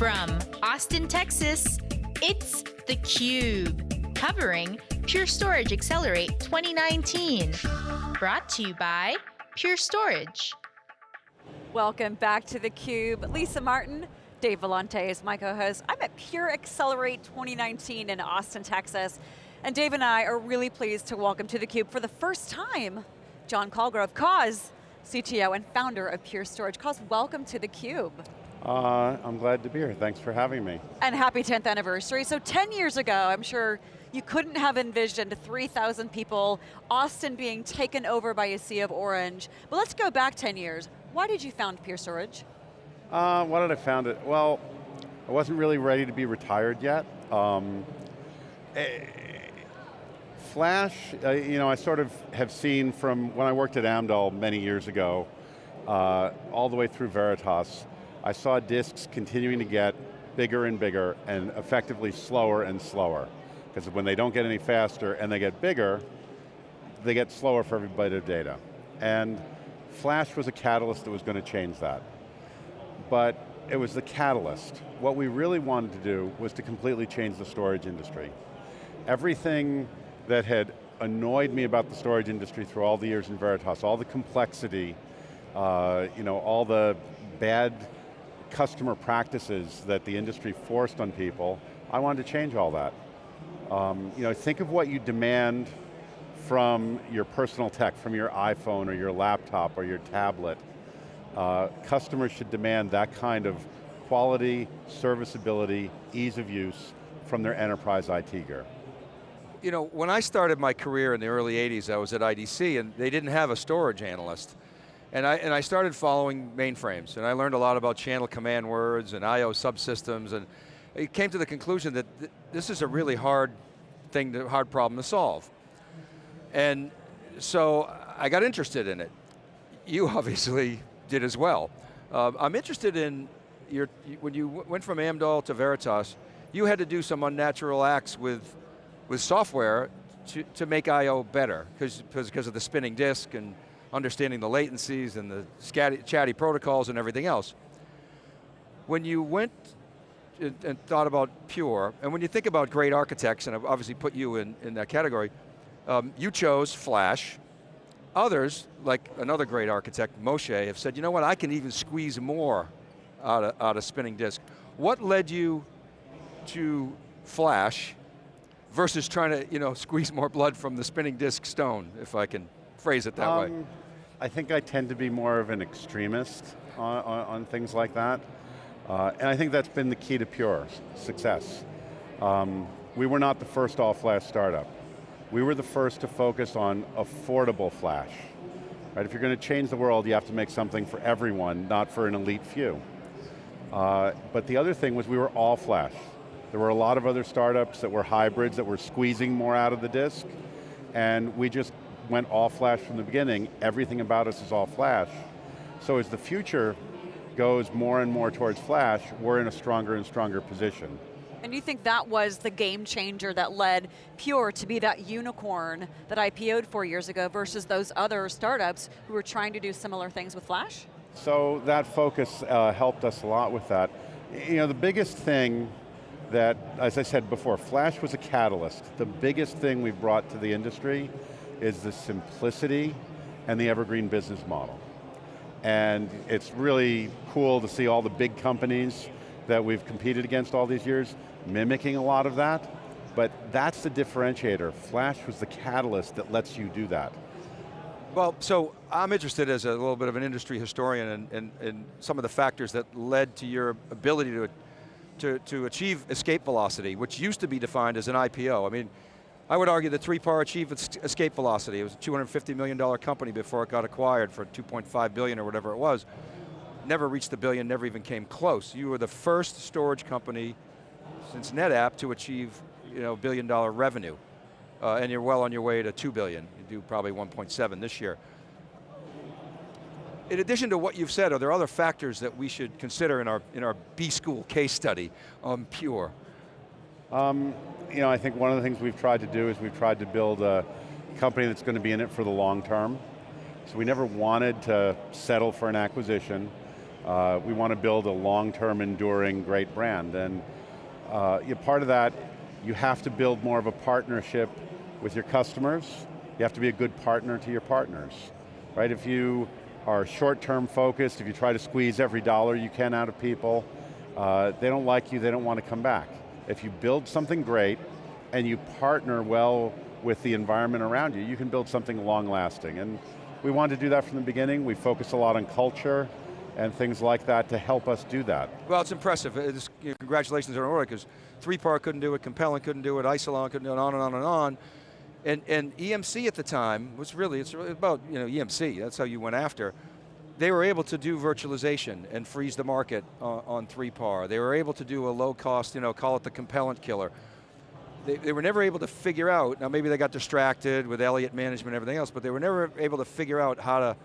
From Austin, Texas, it's theCUBE, covering Pure Storage Accelerate 2019. Brought to you by Pure Storage. Welcome back to theCUBE. Lisa Martin, Dave Vellante is my co-host. I'm at Pure Accelerate 2019 in Austin, Texas. And Dave and I are really pleased to welcome to theCUBE for the first time, John Colgrove, Coz, CTO and founder of Pure Storage. Coz, welcome to theCUBE. Uh, I'm glad to be here, thanks for having me. And happy 10th anniversary. So 10 years ago, I'm sure you couldn't have envisioned 3,000 people, Austin being taken over by a sea of orange. But let's go back 10 years. Why did you found Pure Storage? Uh, why did I found it? Well, I wasn't really ready to be retired yet. Um, eh, Flash, uh, you know, I sort of have seen from when I worked at Amdahl many years ago, uh, all the way through Veritas, I saw disks continuing to get bigger and bigger and effectively slower and slower. Because when they don't get any faster and they get bigger, they get slower for every byte of data. And Flash was a catalyst that was going to change that. But it was the catalyst. What we really wanted to do was to completely change the storage industry. Everything that had annoyed me about the storage industry through all the years in Veritas, all the complexity, uh, you know, all the bad customer practices that the industry forced on people, I wanted to change all that. Um, you know, think of what you demand from your personal tech, from your iPhone or your laptop or your tablet. Uh, customers should demand that kind of quality, serviceability, ease of use from their enterprise IT gear you know, when I started my career in the early 80s, I was at IDC and they didn't have a storage analyst. And I, and I started following mainframes and I learned a lot about channel command words and I.O. subsystems and it came to the conclusion that th this is a really hard thing, to, hard problem to solve. And so I got interested in it. You obviously did as well. Uh, I'm interested in your, when you went from Amdahl to Veritas, you had to do some unnatural acts with with software to, to make I.O. better, because of the spinning disk and understanding the latencies and the scatty, chatty protocols and everything else. When you went and, thought about Pure, and when you think about great architects, and I've obviously put you in, in that category, um, you chose Flash. Others, like another great architect, Moshe, have said, you know what, I can even squeeze more out of, out of spinning disk. What led you to Flash, versus trying to you know, squeeze more blood from the spinning disk stone, if I can phrase it that um, way? I think I tend to be more of an extremist on, on, on things like that. Uh, and I think that's been the key to Pure success. Um, we were not the first all-flash startup. We were the first to focus on affordable flash. Right? If you're going to change the world, you have to make something for everyone, not for an elite few. Uh, but the other thing was we were all flash. There were a lot of other startups that were hybrids that were squeezing more out of the disk, and we just went all flash from the beginning. Everything about us is all flash. So as the future goes more and more towards flash, we're in a stronger and stronger position. And you think that was the game changer that led Pure to be that unicorn that IPO'd four years ago versus those other startups who were trying to do similar things with Flash? So that focus uh, helped us a lot with that. You know, the biggest thing that, as I said before, Flash was a catalyst. The biggest thing we brought to the industry is the simplicity and the evergreen business model. And it's really cool to see all the big companies that we've competed against all these years mimicking a lot of that, but that's the differentiator. Flash was the catalyst that lets you do that. Well, so I'm interested as a little bit of an industry historian in, some of the factors that led to your ability to to, to achieve escape velocity, which used to be defined as an IPO. I mean, I would argue the 3PAR achieved escape velocity. It was a $250 million company before it got acquired for 2.5 billion or whatever it was. Never reached the billion, never even came close. You were the first storage company since NetApp to achieve you know, billion dollar revenue. Uh, and you're well on your way to 2 billion. You do probably 1.7 this year in addition to what you've said, are there other factors that we should consider in our, in our B-School case study on Pure? Um, you know, I think one of the things we've tried to do is we've tried to build a company that's going to be in it for the long term. So we never wanted to settle for an acquisition. Uh, we want to build a long-term, enduring, great brand. And uh, you, part of that, you have to build more of a partnership with your customers. You have to be a good partner to your partners. Right, if you are short-term focused, if you try to squeeze every dollar you can out of people, uh, they don't like you, they don't want to come back. If you build something great, and you partner well with the environment around you, you can build something long-lasting. And we wanted to do that from the beginning. We focus a lot on culture and things like that to help us do that. Well, it's impressive. It's, you know, congratulations on order, because 3PAR couldn't do it, Compellent couldn't do it, Isilon couldn't do it, on and on and on. And, and EMC at the time was really, it's really about you know, EMC, that's how you went after. They were able to do virtualization and freeze the market on, on 3PAR. They were able to do a low cost, you know, call it the Compellent killer they, they, were never able to figure out, now maybe they got distracted with Elliott management and everything else, but they were never able to figure out how to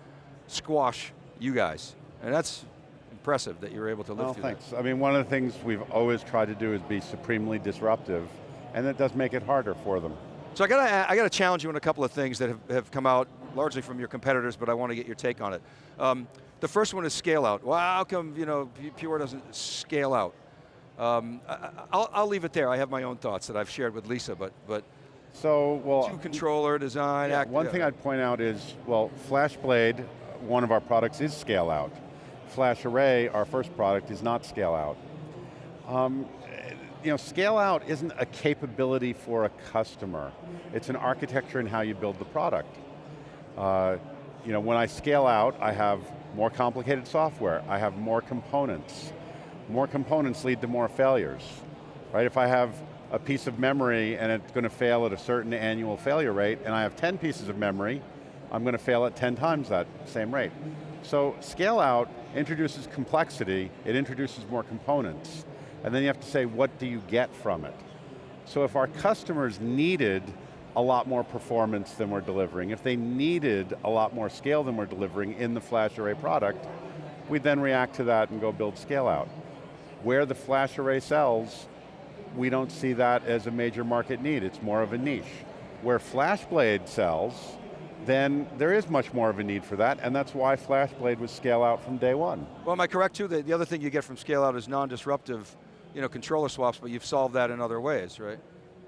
squash you guys. And that's impressive that you were able to live well, through thanks. that. I mean, one of the things we've always tried to do is be supremely disruptive, and that does make it harder for them. So I got to I got to challenge you on a couple of things that have, have come out largely from your competitors, but I want to get your take on it. Um, the first one is scale out. Well, how come you know Pure doesn't scale out? Um, I, will leave it there. I have my own thoughts that I've shared with Lisa, but but so well, two controller design. Yeah, one thing I'd point out is well, FlashBlade, one of our products is scale out. FlashArray, our first product, is not scale out. Um, you know, scale out isn't a capability for a customer. It's an architecture in how you build the product. Uh, you know, when I scale out, I have more complicated software. I have more components more components lead to more failures. Right, if I have a piece of memory and it's going to fail at a certain annual failure rate, and I have 10 pieces of memory, I'm going to fail at 10 times that same rate. So scale out introduces complexity, it introduces more components, and then you have to say, what do you get from it? So if our customers needed a lot more performance than we're delivering, if they needed a lot more scale than we're delivering in the FlashArray product, we'd then react to that and go build scale out. Where the FlashArray sells, we don't see that as a major market need, it's more of a niche. Where FlashBlade sells, then there is much more of a need for that, and that's why FlashBlade was scale out from day one. Well, am I correct too, the other thing you get from scale out is non-disruptive you know, controller swaps, but you've solved that in other ways, right?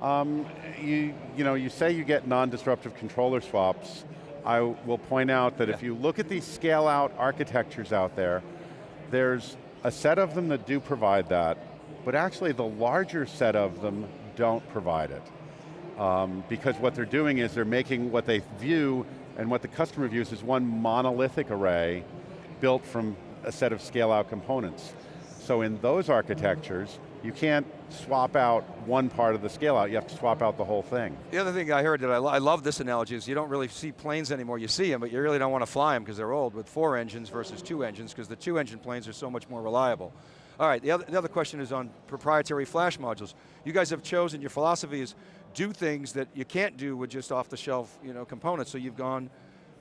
Um, you, you, know, you say you get non-disruptive controller swaps. I will point out that yeah. if you look at these scale out architectures out there, there's a set of them that do provide that, but actually the larger set of them don't provide it. Um, because what they're doing is they're making what they view and what the customer views is one monolithic array built from a set of scale out components. So in those architectures, you can't swap out one part of the scale out, you have to swap out the whole thing. The other thing I heard that I, lo I love this analogy is you don't really see planes anymore, you see them, but you really don't want to fly them because they're old with four engines versus two engines because the two engine planes are so much more reliable. All right, the other, the other question is on proprietary flash modules. You guys have chosen, your philosophy is do things that you can't do with just off the shelf you know, components, so you've gone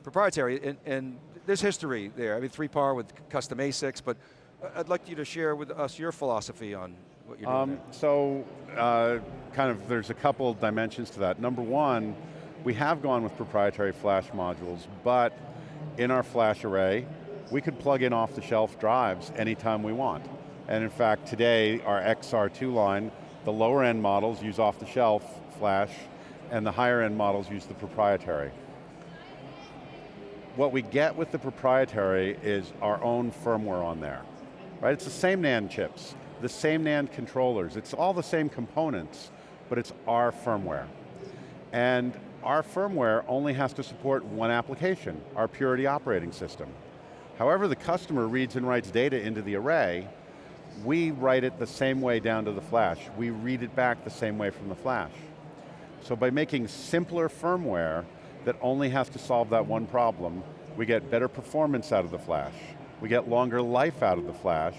proprietary, and, and there's history there. I mean, 3PAR with custom ASICs, but uh, I'd like you to share with us your philosophy on what you're doing um, So, uh, kind of, there's a couple dimensions to that. Number one, we have gone with proprietary flash modules, but in our flash array, we could plug in off the shelf drives anytime we want. And in fact, today, our XR2 line, the lower end models use off the shelf flash, and the higher end models use the proprietary. What we get with the proprietary is our own firmware on there. Right, it's the same NAND chips the same NAND controllers. It's all the same components, but it's our firmware. And our firmware only has to support one application, our Purity operating system. However the customer reads and writes data into the array, we write it the same way down to the flash. We read it back the same way from the flash. So by making simpler firmware that only has to solve that one problem, we get better performance out of the flash, we get longer life out of the flash,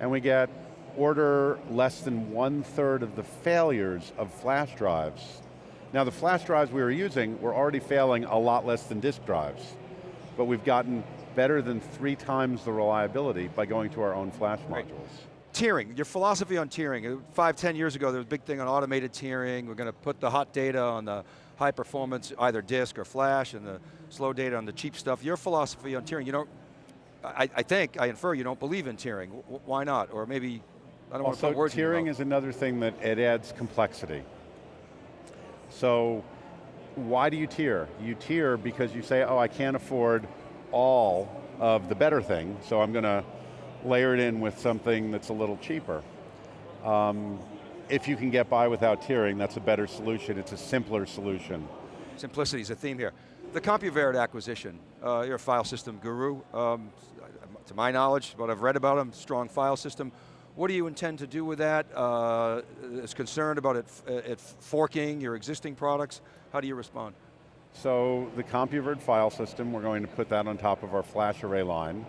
and we get order less than one third of the failures of flash drives. Now the flash drives we were using were already failing a lot less than disk drives, but we've gotten better than three times the reliability by going to our own flash modules. Tiering, your philosophy on tiering. Uh, five, ten years ago, there was a big thing on automated tiering. We're going to put the hot data on the high performance, either disk or flash, and the slow data on the cheap stuff. Your philosophy on tiering, you don't I, I think, I infer you don't believe in tiering. W why not? Or maybe, I don't want to Also, put words in your tiering is another thing that it adds complexity. So, why do you tier? You tier because you say, oh, I can't afford all of the better thing, so I'm going to layer it in with something that's a little cheaper. Um, if you can get by without tiering, that's a better solution. It's a simpler solution. Simplicity is a theme here. The Compuverde acquisition, uh, you're a file system guru. Um, to my knowledge, what I've read about them, strong file system. What do you intend to do with that? Uh, is concerned about it, it forking your existing products? How do you respond? So the Compuverde file system, we're going to put that on top of our flash array line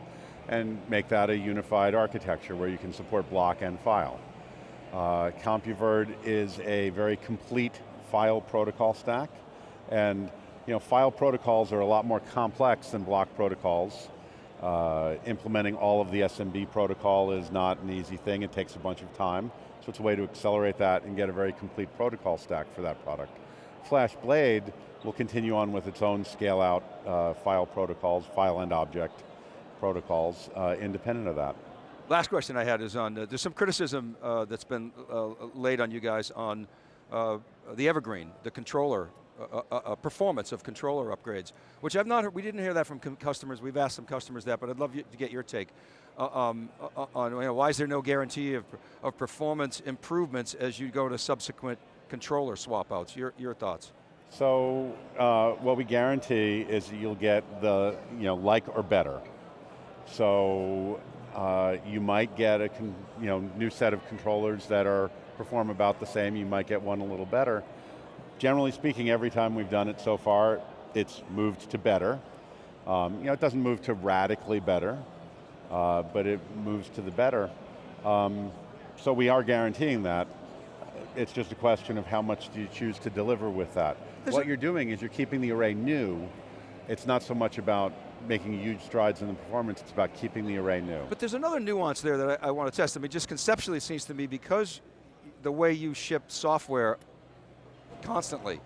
and make that a unified architecture where you can support block and file. Uh, Compuverde is a very complete file protocol stack and you know, file protocols are a lot more complex than block protocols. Uh, implementing all of the SMB protocol is not an easy thing, it takes a bunch of time. So it's a way to accelerate that and get a very complete protocol stack for that product. FlashBlade will continue on with its own scale out uh, file protocols, file and object protocols, uh, independent of that. Last question I had is on, uh, there's some criticism uh, that's been laid on you guys on the Evergreen, the controller, uh, uh, performance of controller upgrades, which I've not heard, we didn't hear that from customers, we've asked some customers that, but I'd love you to get your take. Um, on you know, why is there no guarantee of, of performance improvements as you go to subsequent controller swap outs? Your, your thoughts? So, uh, what we guarantee is you'll get the, you know, like or better. So, uh, you might get a you know, new set of controllers that are perform about the same, you might get one a little better. Generally speaking, every time we've done it so far, it's moved to better. Um, you know, it doesn't move to radically better, uh, but it moves to the better. Um, so we are guaranteeing that. It's just a question of how much do you choose to deliver with that. There's what you're doing is you're keeping the array new. It's not so much about making huge strides in the performance, it's about keeping the array new. But there's another nuance there that I, I want to test. I mean, just conceptually it seems to me because the way you ship software constantly,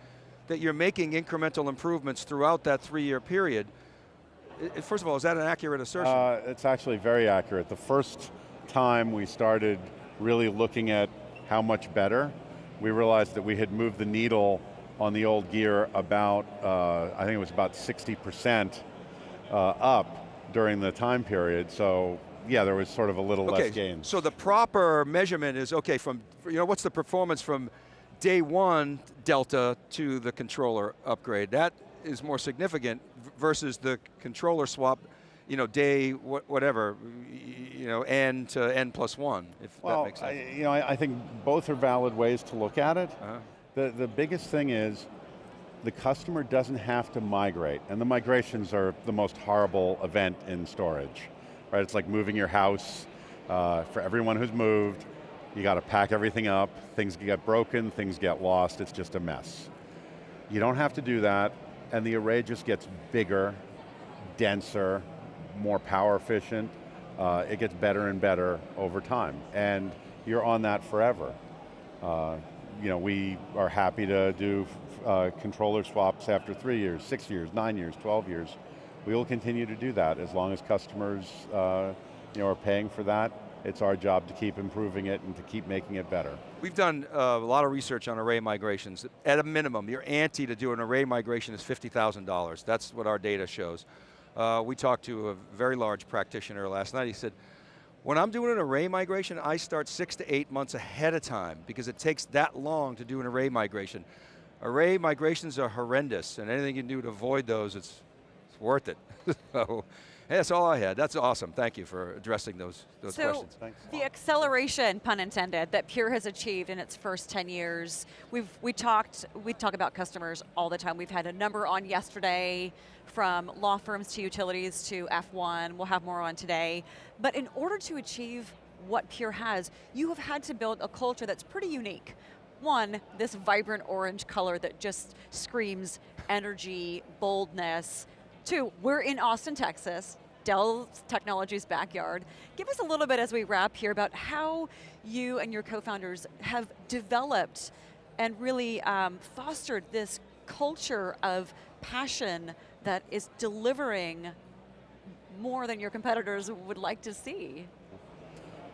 that you're making incremental improvements throughout that three-year period. First of all, is that an accurate assertion? Uh, it's actually very accurate. The first time we started really looking at how much better, we realized that we had moved the needle on the old gear about, uh, I think it was about 60% uh, up during the time period, so yeah, there was sort of a little okay, less gain. so the proper measurement is, okay, from, you know, what's the performance from day one delta to the controller upgrade? That is more significant versus the controller swap, you know, day wha- whatever, you know, n to n plus one, if that makes sense. I, you know, I, I think both are valid ways to look at it. Uh-huh. The, the biggest thing is the customer doesn't have to migrate, and the migrations are the most horrible event in storage, right? It's like moving your house. Uh, for everyone who's moved, you got to pack everything up, things get broken, things get lost, it's just a mess. You don't have to do that, and the array just gets bigger, denser, more power efficient, uh, it gets better and better over time, and you're on that forever. Uh, you know, we are happy to do uh, controller swaps after three years, six years, nine years, 12 years. We will continue to do that as long as customers uh, you know, are paying for that. It's our job to keep improving it and to keep making it better. We've done uh, a lot of research on array migrations. At a minimum, your ante to do an array migration is $50,000. That's what our data shows. Uh, we talked to a very large practitioner last night. He said, when I'm doing an array migration, I start six to eight months ahead of time because it takes that long to do an array migration. Array migrations are horrendous and anything you can do to avoid those, it's, it's worth it. so, that's all I had. That's awesome. Thank you for addressing those, those So questions. Thanks. the acceleration, pun intended, that Pure has achieved in its first 10 years, we've we talked we talk about customers all the time. We've had a number on yesterday from law firms to utilities to F1. We'll have more on today. But in order to achieve what Pure has, you have had to build a culture that's pretty unique. One, this vibrant orange color that just screams energy, boldness. Two, we're in Austin, Texas, Dell Technologies' backyard. Give us a little bit as we wrap here about how you and your co-founders have developed and really um, fostered this culture of passion that is delivering more than your competitors would like to see?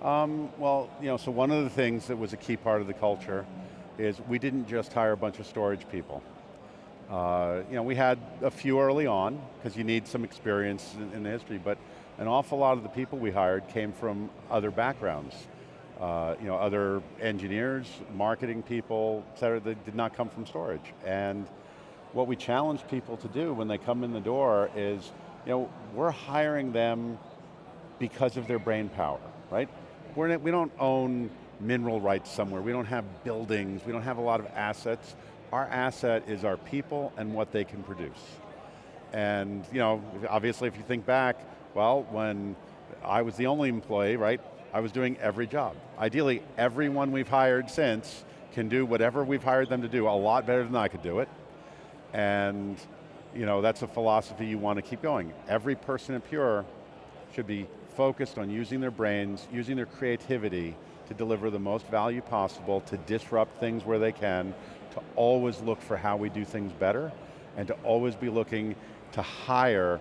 Um, well, you know, so one of the things that was a key part of the culture is we didn't just hire a bunch of storage people. Uh, you know, we had a few early on, because you need some experience in, in, the history, but an awful lot of the people we hired came from other backgrounds. Uh, you know, other engineers, marketing people, et cetera, that did not come from storage. And what we challenge people to do when they come in the door is, you know, we're hiring them because of their brain power, right? We're, we don't own mineral rights somewhere, we don't have buildings, we don't have a lot of assets. Our asset is our people and what they can produce. And you know, obviously if you think back, well, when I was the only employee, right, I was doing every job. Ideally, everyone we've hired since can do whatever we've hired them to do a lot better than I could do it. And you know, that's a philosophy you want to keep going. Every person at Pure should be focused on using their brains, using their creativity to deliver the most value possible, to disrupt things where they can, to always look for how we do things better, and to always be looking to hire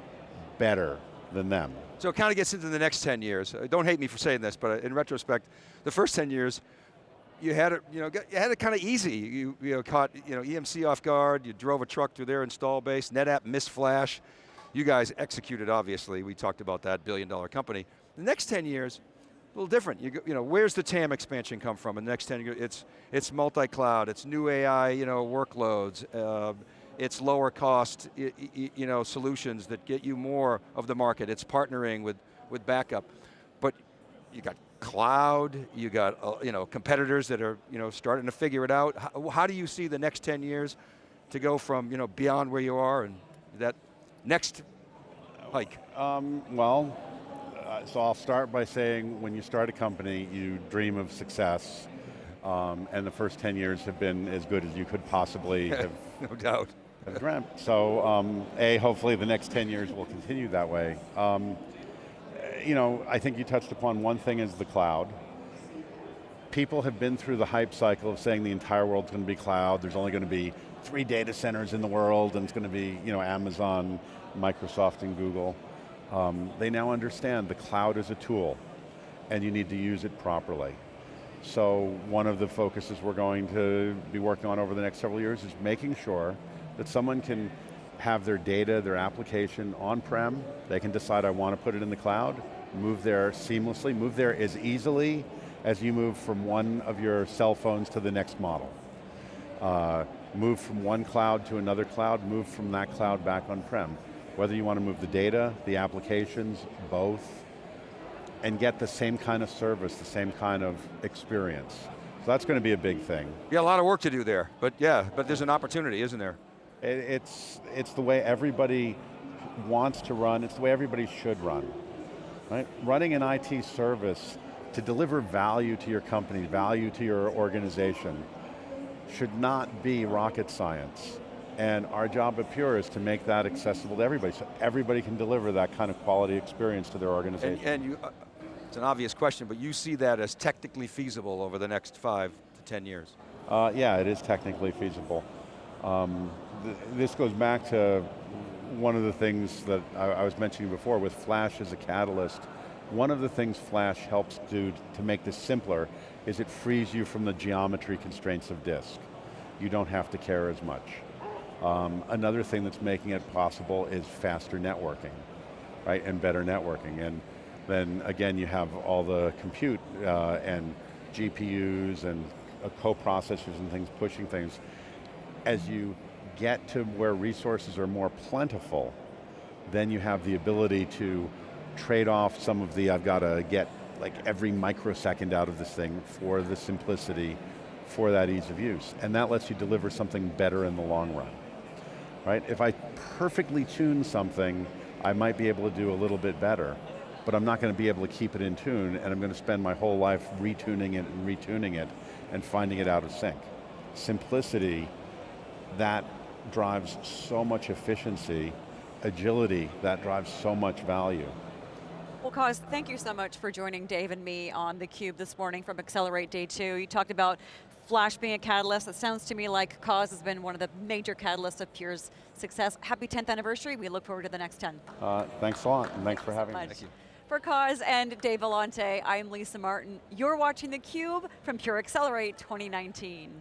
better than them. So it kind of gets into the next 10 years. Uh, don't hate me for saying this, but in retrospect, the first 10 years, you had it, you know, you had it kind of easy. You, you know, caught, you know, EMC off guard. You drove a truck through their install base. NetApp missed flash. You guys executed, obviously. We talked about that billion dollar company. The next 10 years, a little different. You, you know, where's the TAM expansion come from in the next 10 years? It's, it's multi-cloud, it's new AI, you know, workloads, uh, it's lower cost, you know, solutions that get you more of the market. It's partnering with, with backup. But you got cloud, you got, uh, you know, competitors that are, you know, starting to figure it out. How, how do you see the next 10 years to go from, you know, beyond where you are and that next hike? Um, well, so I'll start by saying when you start a company, you dream of success, um, and the first 10 years have been as good as you could possibly have, no doubt. have dreamt. So, um, A, hopefully the next 10 years will continue that way. Um, you know, I think you touched upon one thing is the cloud. People have been through the hype cycle of saying the entire world's going to be cloud, there's only going to be three data centers in the world, and it's going to be you know, Amazon, Microsoft, and Google. Um, they now understand the cloud is a tool, and you need to use it properly. So one of the focuses we're going to be working on over the next several years is making sure that someone can have their data, their application on-prem, they can decide I want to put it in the cloud, move there seamlessly, move there as easily as you move from one of your cell phones to the next model. Uh, move from one cloud to another cloud, move from that cloud back on-prem. Whether you want to move the data, the applications, both, and get the same kind of service, the same kind of experience. So that's going to be a big thing. Yeah, a lot of work to do there, but yeah, but there's an opportunity, isn't there? It, it's, it's the way everybody wants to run, it's the way everybody should run. Right? Running an IT service to deliver value to your company, value to your organization, should not be rocket science. And our job at Pure is to make that accessible to everybody, so everybody can deliver that kind of quality experience to their organization. And, and you, uh, it's an obvious question, but you see that as technically feasible over the next five to 10 years? Uh, yeah, it is technically feasible. Um, th this goes back to one of the things that I, I was mentioning before with Flash as a catalyst. One of the things Flash helps do to make this simpler is it frees you from the geometry constraints of disk. You don't have to care as much. Um, another thing that's making it possible is faster networking, right, and better networking. And then again, you have all the compute uh, and GPUs and uh, co-processors and things pushing things. As you get to where resources are more plentiful, then you have the ability to trade off some of the, I've got to get like every microsecond out of this thing for the simplicity, for that ease of use. And that lets you deliver something better in the long run right? If I perfectly tune something, I might be able to do a little bit better, but I'm not going to be able to keep it in tune and I'm going to spend my whole life retuning it and retuning it and finding it out of sync. Simplicity, that drives so much efficiency, agility, that drives so much value. Well, Coz, thank you so much for joining Dave and me on theCUBE this morning from Accelerate Day 2. You talked about Flash being a catalyst. It sounds to me like Coz has been one of the major catalysts of Pure's success. Happy 10th anniversary. We look forward to the next 10. Uh, thanks a lot, and thanks for having me. Thank you. For Coz and Dave Vellante, I'm Lisa Martin. You're watching theCUBE from Pure Accelerate 2019.